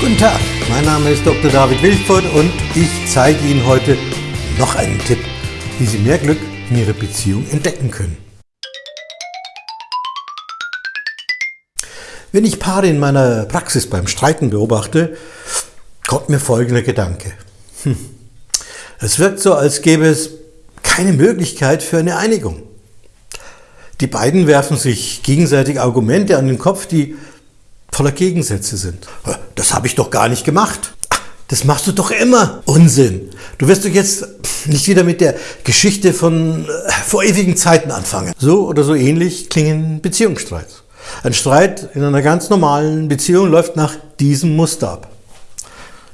Guten Tag, mein Name ist Dr. David Wilford und ich zeige Ihnen heute noch einen Tipp, wie Sie mehr Glück in Ihrer Beziehung entdecken können. Wenn ich Paare in meiner Praxis beim Streiten beobachte, kommt mir folgender Gedanke. Hm. Es wirkt so, als gäbe es keine Möglichkeit für eine Einigung. Die beiden werfen sich gegenseitig Argumente an den Kopf, die voller Gegensätze sind. Das habe ich doch gar nicht gemacht. Das machst du doch immer. Unsinn. Du wirst doch jetzt nicht wieder mit der Geschichte von äh, vor ewigen Zeiten anfangen. So oder so ähnlich klingen Beziehungsstreits. Ein Streit in einer ganz normalen Beziehung läuft nach diesem Muster ab.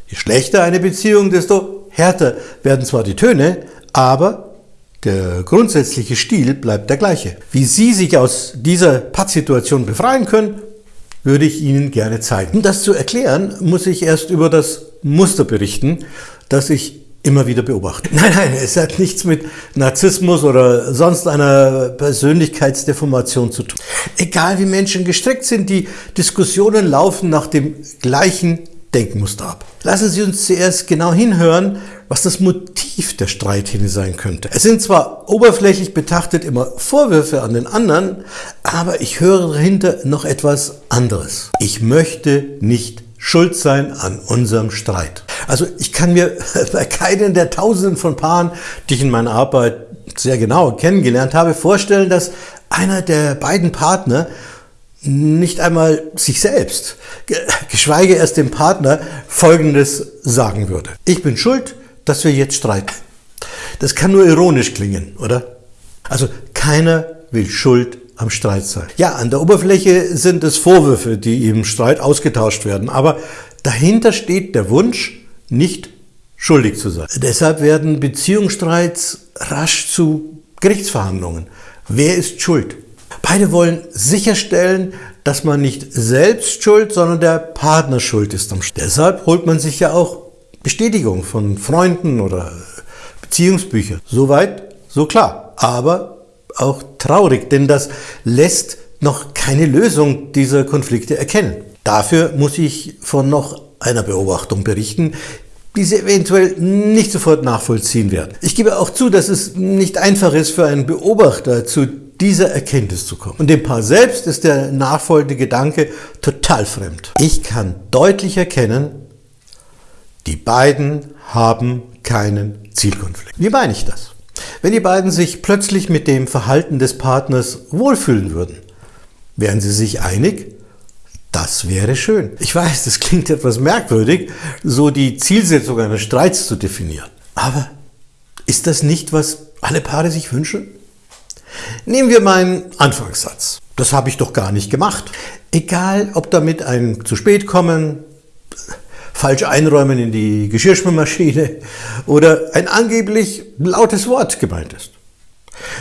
Je schlechter eine Beziehung, desto härter werden zwar die Töne, aber der grundsätzliche Stil bleibt der gleiche. Wie Sie sich aus dieser Pattsituation befreien können, würde ich Ihnen gerne zeigen. Um das zu erklären, muss ich erst über das Muster berichten, das ich immer wieder beobachte. Nein, nein, es hat nichts mit Narzissmus oder sonst einer Persönlichkeitsdeformation zu tun. Egal wie Menschen gestrickt sind, die Diskussionen laufen nach dem gleichen Denkmuster ab. Lassen Sie uns zuerst genau hinhören, was das Motiv der Streithähne sein könnte. Es sind zwar oberflächlich betrachtet immer Vorwürfe an den anderen, aber ich höre dahinter noch etwas anderes. Ich möchte nicht schuld sein an unserem Streit. Also ich kann mir bei keinen der Tausenden von Paaren, die ich in meiner Arbeit sehr genau kennengelernt habe, vorstellen, dass einer der beiden Partner nicht einmal sich selbst, geschweige erst dem Partner, Folgendes sagen würde. Ich bin schuld, dass wir jetzt streiten. Das kann nur ironisch klingen, oder? Also keiner will schuld am Streit sein. Ja, an der Oberfläche sind es Vorwürfe, die im Streit ausgetauscht werden, aber dahinter steht der Wunsch, nicht schuldig zu sein. Deshalb werden Beziehungsstreits rasch zu Gerichtsverhandlungen. Wer ist schuld? Beide wollen sicherstellen, dass man nicht selbst schuld, sondern der Partner schuld ist. Deshalb holt man sich ja auch Bestätigung von Freunden oder Beziehungsbüchern. Soweit, so klar. Aber auch traurig, denn das lässt noch keine Lösung dieser Konflikte erkennen. Dafür muss ich von noch einer Beobachtung berichten, die Sie eventuell nicht sofort nachvollziehen werden. Ich gebe auch zu, dass es nicht einfach ist für einen Beobachter zu dieser Erkenntnis zu kommen. Und dem Paar selbst ist der nachfolgende Gedanke total fremd. Ich kann deutlich erkennen, die beiden haben keinen Zielkonflikt. Wie meine ich das? Wenn die beiden sich plötzlich mit dem Verhalten des Partners wohlfühlen würden, wären sie sich einig? Das wäre schön. Ich weiß, das klingt etwas merkwürdig, so die Zielsetzung eines Streits zu definieren. Aber ist das nicht, was alle Paare sich wünschen? Nehmen wir meinen Anfangssatz. Das habe ich doch gar nicht gemacht. Egal, ob damit ein zu spät kommen, falsch einräumen in die Geschirrspülmaschine oder ein angeblich lautes Wort gemeint ist.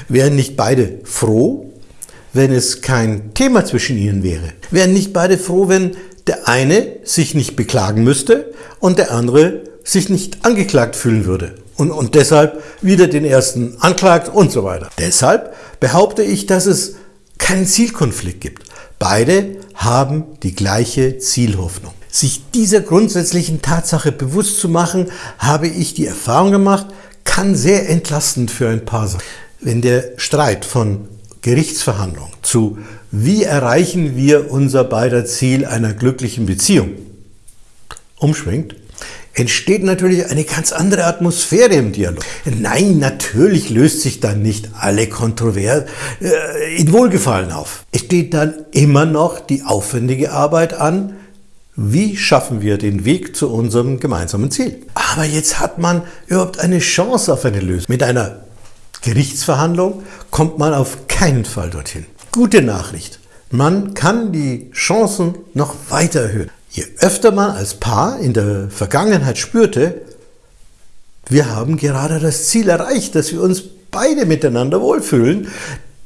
Wären nicht beide froh, wenn es kein Thema zwischen ihnen wäre? Wären nicht beide froh, wenn der eine sich nicht beklagen müsste und der andere sich nicht angeklagt fühlen würde? Und, und deshalb wieder den ersten anklagt und so weiter. Deshalb behaupte ich, dass es keinen Zielkonflikt gibt. Beide haben die gleiche Zielhoffnung. Sich dieser grundsätzlichen Tatsache bewusst zu machen, habe ich die Erfahrung gemacht, kann sehr entlastend für ein Paar sein. Wenn der Streit von Gerichtsverhandlung zu wie erreichen wir unser beider Ziel einer glücklichen Beziehung umschwingt, entsteht natürlich eine ganz andere Atmosphäre im Dialog. Nein, natürlich löst sich dann nicht alle Kontrovers äh, in Wohlgefallen auf. Es steht dann immer noch die aufwendige Arbeit an, wie schaffen wir den Weg zu unserem gemeinsamen Ziel. Aber jetzt hat man überhaupt eine Chance auf eine Lösung. Mit einer Gerichtsverhandlung kommt man auf keinen Fall dorthin. Gute Nachricht. Man kann die Chancen noch weiter erhöhen. Je öfter man als Paar in der Vergangenheit spürte, wir haben gerade das Ziel erreicht, dass wir uns beide miteinander wohlfühlen,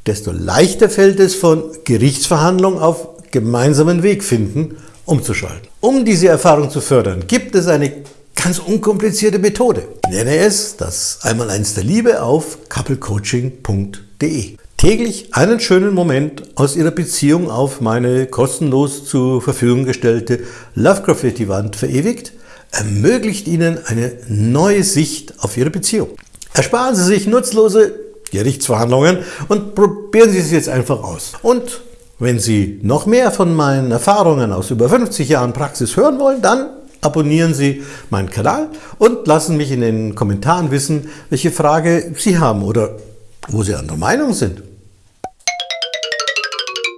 desto leichter fällt es von Gerichtsverhandlung auf gemeinsamen Weg finden, umzuschalten. Um diese Erfahrung zu fördern, gibt es eine ganz unkomplizierte Methode. Ich nenne es das Einmaleins der Liebe auf couplecoaching.de. täglich einen schönen Moment aus Ihrer Beziehung auf meine kostenlos zur Verfügung gestellte Love Graffiti Wand verewigt, ermöglicht Ihnen eine neue Sicht auf Ihre Beziehung. Ersparen Sie sich nutzlose Gerichtsverhandlungen und probieren Sie es jetzt einfach aus. Und wenn Sie noch mehr von meinen Erfahrungen aus über 50 Jahren Praxis hören wollen, dann abonnieren Sie meinen Kanal und lassen mich in den Kommentaren wissen, welche Frage Sie haben oder wo Sie anderer Meinung sind.